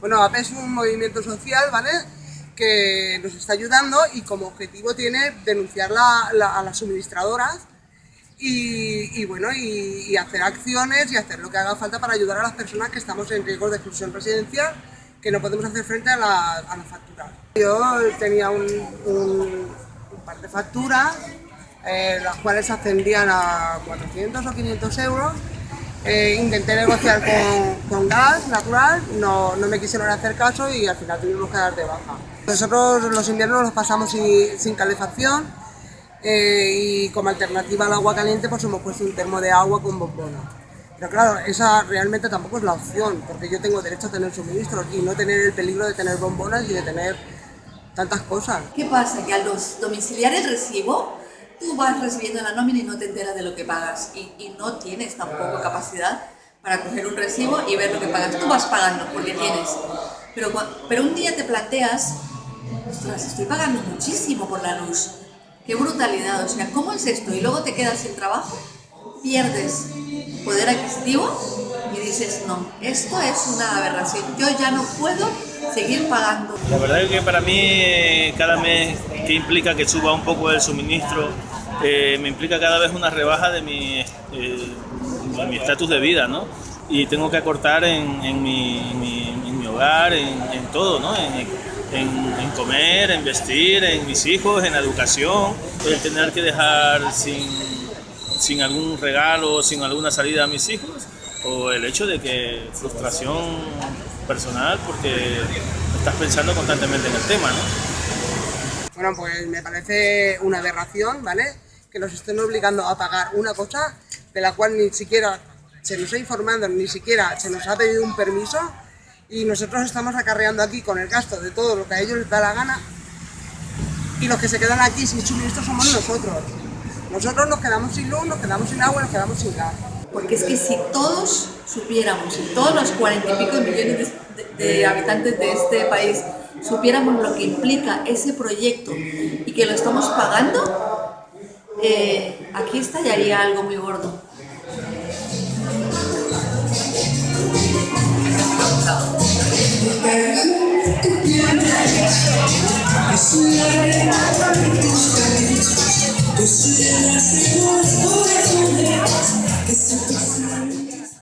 Bueno, APE es un movimiento social, ¿vale? que nos está ayudando y como objetivo tiene denunciar a las suministradoras y, bueno, y, hacer acciones y hacer lo que haga falta para ayudar a las personas que estamos en riesgo de exclusión residencial, que no podemos hacer frente a la, a factura. Yo tenía un, par de facturas, eh, las cuales ascendían a 400 o 500 euros, eh, intenté negociar con, gas natural, no, no, me quisieron hacer caso y al final tuvimos que dar de baja. Nosotros los inviernos los pasamos sin, calefacción eh, y como alternativa al agua caliente pues hemos puesto un termo de agua con bombona. Pero claro, esa realmente tampoco es la opción, porque yo tengo derecho a tener suministros y no tener el peligro de tener bombonas y de tener tantas cosas. ¿Qué pasa? Que a los domiciliarios recibo tú vas recibiendo la nómina y no te enteras de lo que pagas y, y, no tienes tampoco capacidad para coger un recibo y ver lo que pagas. Tú vas pagando porque tienes, pero, pero un día te planteas, ostras, estoy pagando muchísimo por la luz, qué brutalidad, o sea, ¿cómo es esto? Y luego te quedas sin trabajo, pierdes poder adquisitivo y dices, no, esto es una aberración, yo ya no puedo seguir pagando. La verdad es que para mí cada mes que implica que suba un poco el suministro, eh, me implica cada vez una rebaja de mi eh, estatus de vida, ¿no? Y tengo que acortar en, en, mi, en mi, hogar, en, en todo, ¿no? En, comer, en vestir, en mis hijos, en la educación, tener que dejar sin, sin algún regalo, sin alguna salida a mis hijos, o el hecho de que frustración personal porque estás pensando constantemente en el tema, ¿no? Bueno, pues me parece una aberración, ¿vale? Que nos estén obligando a pagar una cosa de la cual ni siquiera se nos ha informado, ni siquiera se nos ha pedido un permiso y nosotros estamos acarreando aquí con el gasto de todo lo que a ellos les da la gana y los que se quedan aquí sin suministro somos nosotros. Nosotros nos quedamos sin luz, nos quedamos sin agua, nos quedamos sin gas. Porque es que si todos supiéramos, si todos los cuarenta y pico millones de, habitantes de este país supiéramos lo que implica ese proyecto y que lo estamos pagando, eh, aquí estallaría algo muy gordo. This is